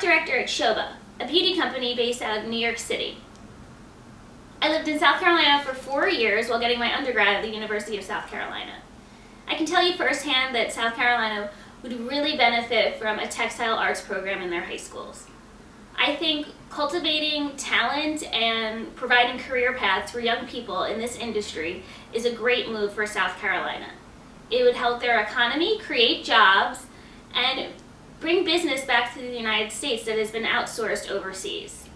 director at Shoba, a beauty company based out of New York City. I lived in South Carolina for four years while getting my undergrad at the University of South Carolina. I can tell you firsthand that South Carolina would really benefit from a textile arts program in their high schools. I think cultivating talent and providing career paths for young people in this industry is a great move for South Carolina. It would help their economy, create jobs, and bring business back to the United States that has been outsourced overseas.